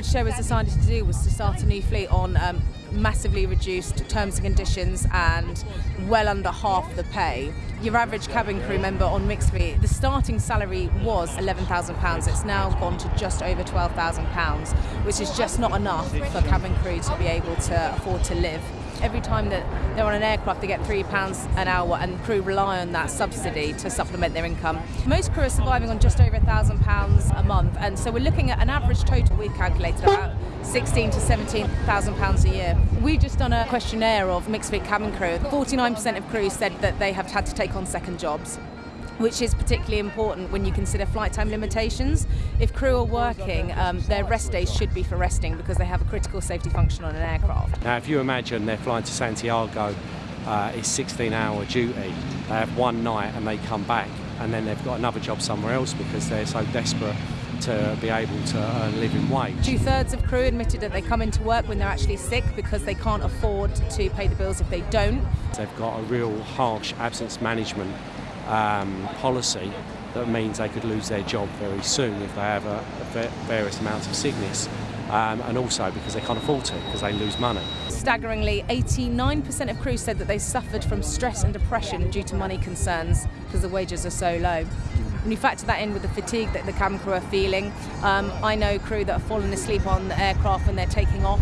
British Airways decided to do was to start a new fleet on um, massively reduced terms and conditions and well under half the pay. Your average cabin crew member on mixed fleet, the starting salary was £11,000. It's now gone to just over £12,000, which is just not enough for cabin crew to be able to afford to live every time that they're on an aircraft they get three pounds an hour and crew rely on that subsidy to supplement their income. Most crew are surviving on just over a thousand pounds a month and so we're looking at an average total we've calculated about 16 to 17,000 pounds a year. We've just done a questionnaire of mixed fleet cabin crew. 49% of crew said that they have had to take on second jobs which is particularly important when you consider flight time limitations. If crew are working, um, their rest days should be for resting because they have a critical safety function on an aircraft. Now, if you imagine they're flying to Santiago, uh, it's 16 hour duty, they have one night and they come back and then they've got another job somewhere else because they're so desperate to be able to earn a living wage. Two thirds of crew admitted that they come into work when they're actually sick because they can't afford to pay the bills if they don't. They've got a real harsh absence management um, policy that means they could lose their job very soon if they have a, a various amounts of sickness. Um, and also because they can't afford to, because they lose money. Staggeringly, 89% of crews said that they suffered from stress and depression due to money concerns because the wages are so low. When you factor that in with the fatigue that the cabin crew are feeling, um, I know crew that have fallen asleep on the aircraft when they're taking off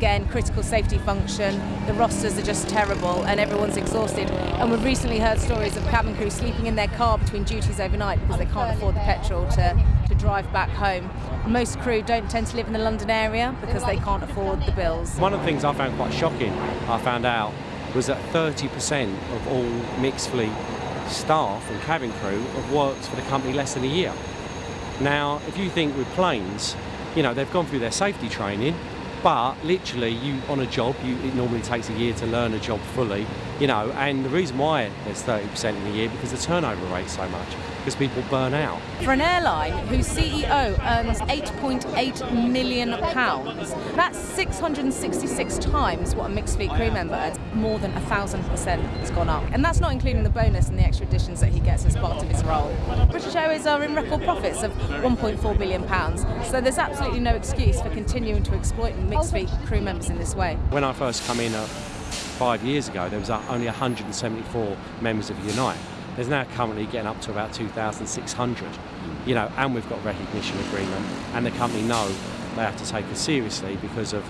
again, critical safety function, the rosters are just terrible and everyone's exhausted. And we've recently heard stories of cabin crew sleeping in their car between duties overnight because they can't afford the petrol to, to drive back home. Most crew don't tend to live in the London area because they can't afford the bills. One of the things I found quite shocking, I found out, was that 30% of all mixed fleet staff and cabin crew have worked for the company less than a year. Now, if you think with planes, you know, they've gone through their safety training, but literally you on a job you it normally takes a year to learn a job fully you know and the reason why there's 30% in a year because the turnover rate's so much because people burn out. For an airline whose CEO earns 8.8 million pounds, that's 666 times what a mixed fleet crew member earns. More than a thousand percent has gone up, and that's not including the bonus and the extra additions that he gets as part of his role. British Airways are in record profits of 1.4 billion pounds, so there's absolutely no excuse for continuing to exploit mixed fleet crew members in this way. When I first come in uh, five years ago, there was only 174 members of Unite. There's now currently getting up to about 2,600, you know, and we've got recognition agreement, and the company know they have to take us seriously because of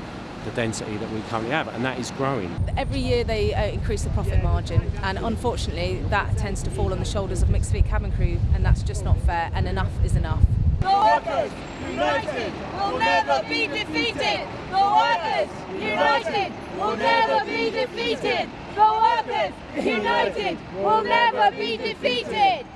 the density that we currently have, and that is growing. Every year they uh, increase the profit margin, and unfortunately that tends to fall on the shoulders of mixed fleet cabin crew, and that's just not fair, and enough is enough. The workers united will never be defeated. The workers united will never be defeated. The workers united will never be defeated.